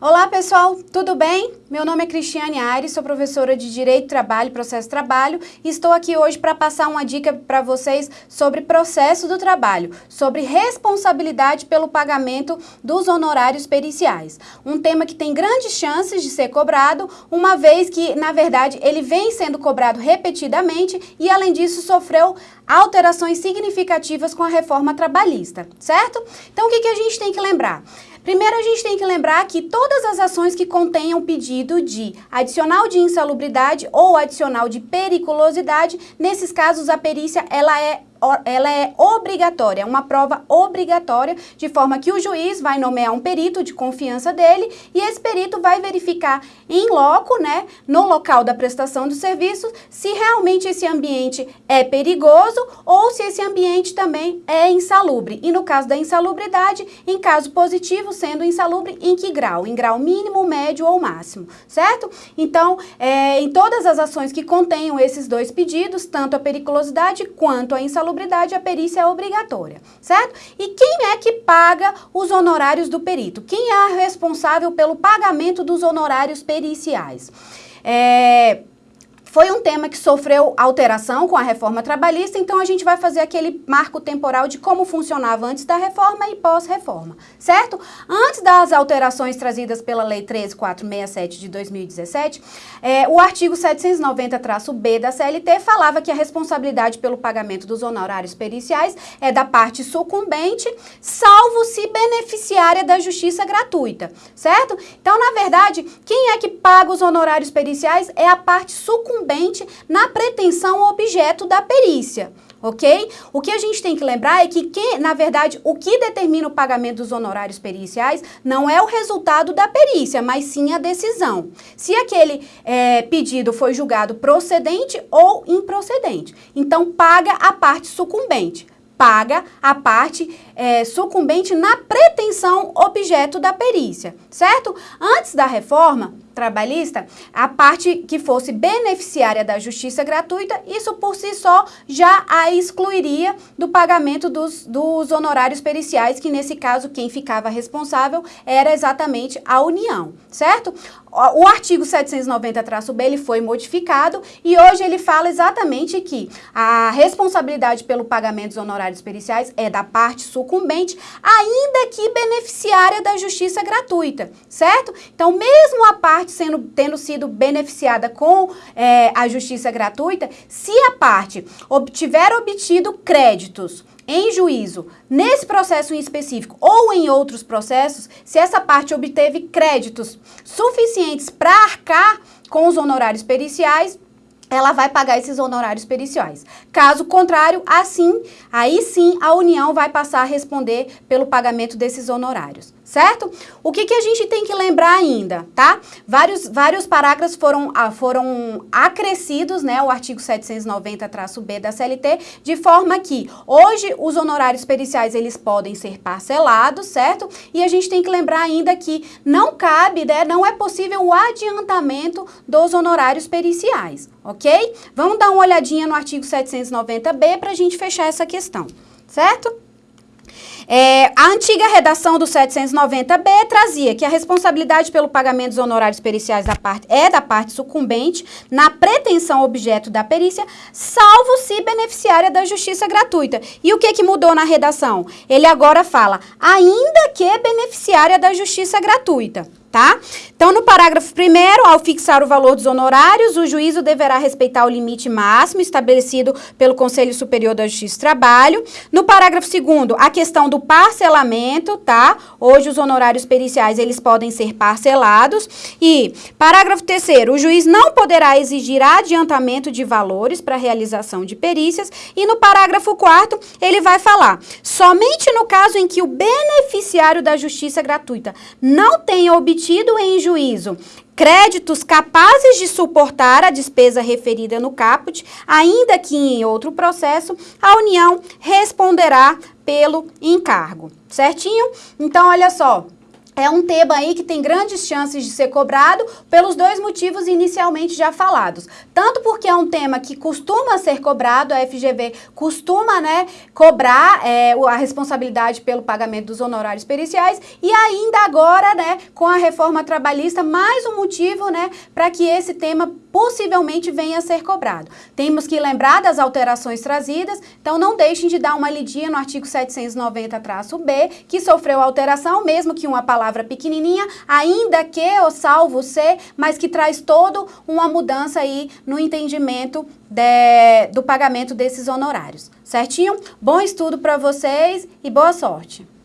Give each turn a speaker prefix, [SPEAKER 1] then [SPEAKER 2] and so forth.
[SPEAKER 1] Olá pessoal, tudo bem? Meu nome é Cristiane Aires, sou professora de Direito, Trabalho e Processo Trabalho e estou aqui hoje para passar uma dica para vocês sobre processo do trabalho, sobre responsabilidade pelo pagamento dos honorários periciais. Um tema que tem grandes chances de ser cobrado, uma vez que, na verdade, ele vem sendo cobrado repetidamente e, além disso, sofreu alterações significativas com a reforma trabalhista, certo? Então, o que, que a gente tem que lembrar? Primeiro, a gente tem que lembrar que todas as ações que contenham pedido de adicional de insalubridade ou adicional de periculosidade, nesses casos a perícia ela é ela é obrigatória, é uma prova obrigatória, de forma que o juiz vai nomear um perito de confiança dele e esse perito vai verificar em loco, né, no local da prestação do serviço, se realmente esse ambiente é perigoso ou se esse ambiente também é insalubre. E no caso da insalubridade, em caso positivo, sendo insalubre, em que grau? Em grau mínimo, médio ou máximo, certo? Então, é, em todas as ações que contenham esses dois pedidos, tanto a periculosidade quanto a insalubridade, a perícia é obrigatória, certo? E quem é que paga os honorários do perito? Quem é responsável pelo pagamento dos honorários periciais? É, foi um tema que sofreu alteração com a reforma trabalhista, então a gente vai fazer aquele marco temporal de como funcionava antes da reforma e pós-reforma, certo? Antes das alterações trazidas pela Lei 13467 de 2017, é, o artigo 790-B da CLT falava que a responsabilidade pelo pagamento dos honorários periciais é da parte sucumbente, salvo se beneficiária da justiça gratuita, certo? Então, na verdade, quem é que paga os honorários periciais é a parte sucumbente incumbente na pretensão objeto da perícia ok? O que a gente tem que lembrar é que, que, na verdade, o que determina o pagamento dos honorários periciais não é o resultado da perícia, mas sim a decisão. Se aquele é, pedido foi julgado procedente ou improcedente. Então, paga a parte sucumbente paga a parte é, sucumbente na pretensão objeto da perícia, certo? Antes da reforma, trabalhista, a parte que fosse beneficiária da justiça gratuita, isso por si só já a excluiria do pagamento dos, dos honorários periciais, que nesse caso quem ficava responsável era exatamente a União, certo? O artigo 790-B ele foi modificado e hoje ele fala exatamente que a responsabilidade pelo pagamento dos honorários periciais é da parte sucumbente, ainda que beneficiária da justiça gratuita, certo? Então, mesmo a parte sendo, tendo sido beneficiada com é, a justiça gratuita, se a parte tiver obtido créditos em juízo, nesse processo em específico ou em outros processos, se essa parte obteve créditos suficientes para arcar com os honorários periciais, ela vai pagar esses honorários periciais. Caso contrário, assim, aí sim a União vai passar a responder pelo pagamento desses honorários certo? O que, que a gente tem que lembrar ainda, tá? Vários, vários parágrafos foram, ah, foram acrescidos, né, o artigo 790-B da CLT, de forma que hoje os honorários periciais eles podem ser parcelados, certo? E a gente tem que lembrar ainda que não cabe, né, não é possível o adiantamento dos honorários periciais, ok? Vamos dar uma olhadinha no artigo 790-B para a gente fechar essa questão, certo? É, a antiga redação do 790B trazia que a responsabilidade pelo pagamento dos honorários periciais da parte, é da parte sucumbente na pretensão objeto da perícia, salvo se beneficiária da justiça gratuita. E o que, que mudou na redação? Ele agora fala, ainda que beneficiária da justiça gratuita tá? Então, no parágrafo primeiro, ao fixar o valor dos honorários, o juízo deverá respeitar o limite máximo estabelecido pelo Conselho Superior da Justiça do Trabalho. No parágrafo segundo, a questão do parcelamento, tá? Hoje os honorários periciais, eles podem ser parcelados. E, parágrafo terceiro, o juiz não poderá exigir adiantamento de valores para realização de perícias. E no parágrafo quarto, ele vai falar, somente no caso em que o beneficiário da justiça gratuita não tenha obtido em juízo créditos capazes de suportar a despesa referida no caput, ainda que em outro processo, a União responderá pelo encargo, certinho? Então, olha só, é um tema aí que tem grandes chances de ser cobrado pelos dois motivos inicialmente já falados. Tanto porque é um tema que costuma ser cobrado, a FGV costuma né, cobrar é, a responsabilidade pelo pagamento dos honorários periciais e ainda agora, né, com a reforma trabalhista, mais um motivo né, para que esse tema possivelmente venha a ser cobrado. Temos que lembrar das alterações trazidas, então não deixem de dar uma lidinha no artigo 790-B, que sofreu alteração, mesmo que uma palavra pequenininha, ainda que o salvo C, mas que traz todo uma mudança aí no entendimento de, do pagamento desses honorários. Certinho? Bom estudo para vocês e boa sorte!